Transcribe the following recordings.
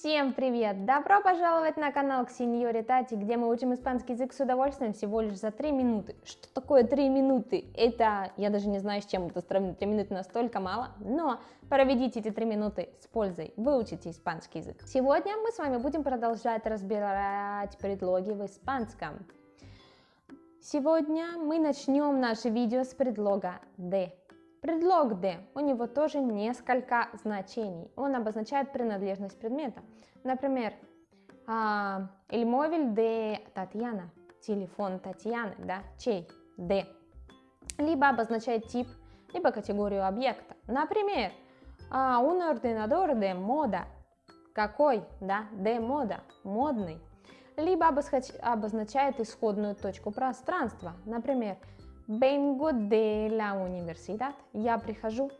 Всем привет! Добро пожаловать на канал к Сеньоре Тати, где мы учим испанский язык с удовольствием всего лишь за 3 минуты. Что такое 3 минуты? Это, я даже не знаю, с чем это сравнить, 3 минуты настолько мало, но проведите эти 3 минуты с пользой, выучите испанский язык. Сегодня мы с вами будем продолжать разбирать предлоги в испанском. Сегодня мы начнем наше видео с предлога «de». Предлог «de» у него тоже несколько значений. Он обозначает принадлежность предмета. Например, а, el móvil de Татьяна, телефон Татьяны, да, чей, de. Либо обозначает тип, либо категорию объекта. Например, а, un ordenador de moda, какой, да, de moda, модный. Либо обозначает исходную точку пространства. Например, Vengo de la universidad. Я прихожу,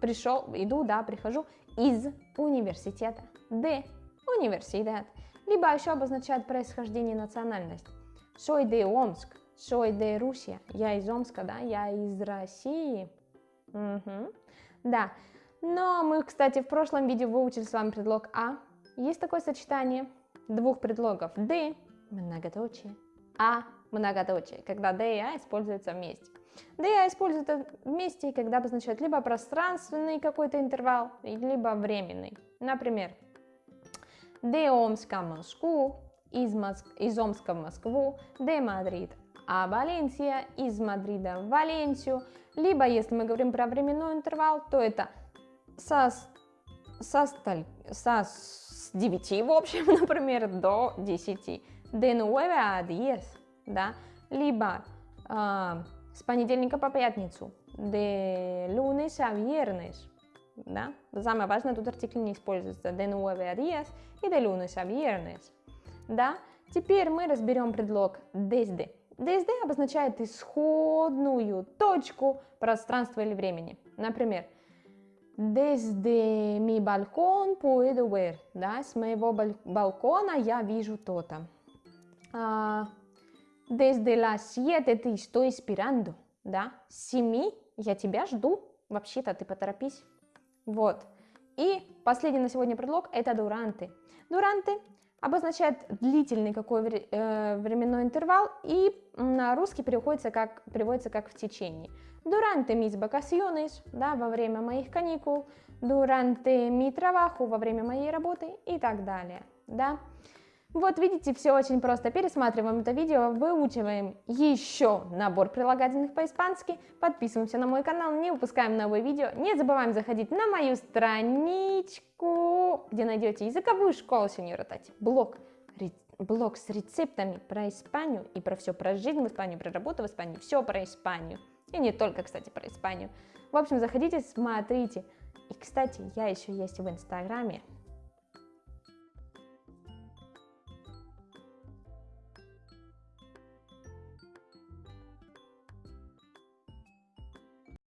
пришел, иду, да, прихожу из университета. De universidad. Либо еще обозначает происхождение национальность. Soy de Омск. Soy de Rusia. Я из Омска, да, я из России. Угу. Да. Но мы, кстати, в прошлом видео выучили с вами предлог А. Есть такое сочетание двух предлогов. De, многоточие, А, многоточие, когда D и A используются вместе. De и a используются вместе, когда обозначают либо пространственный какой-то интервал, либо временный. Например, de Омска Москву, из, Моск... из Омска в Москву, de Madrid a Valencia из Мадрида в Валенсию. Либо, если мы говорим про временной интервал, то это со, со, сталь... со с 9, в общем, например, до 10. De 9 a 10 да, либо э, с понедельника по пятницу, de lunes a viernes, да, самое важное, тут артикль не используется, de nueve a diez и de lunes a viernes, да. Теперь мы разберем предлог desde. Desde обозначает исходную точку пространства или времени. Например, desde mi balcón puedo ver, да, с моего балкона я вижу то-то. А, Desde las 7 ты estoy esperando, да? С 7 я тебя жду. Вообще-то ты поторопись. Вот. И последний на сегодня предлог это durante. Durante обозначает длительный какой э, временной интервал и на русский переводится как, переводится как в течение. Durante mis vacaciones, да, во время моих каникул, durante mi trabajo, во время моей работы и так далее, да. Вот видите, все очень просто. Пересматриваем это видео, выучиваем еще набор прилагательных по-испански, подписываемся на мой канал, не упускаем новые видео, не забываем заходить на мою страничку, где найдете языковую школу сеньора Тати, блог, блог с рецептами про Испанию и про все, про жизнь в Испании, про работу в Испании, все про Испанию. И не только, кстати, про Испанию. В общем, заходите, смотрите. И, кстати, я еще есть в Инстаграме,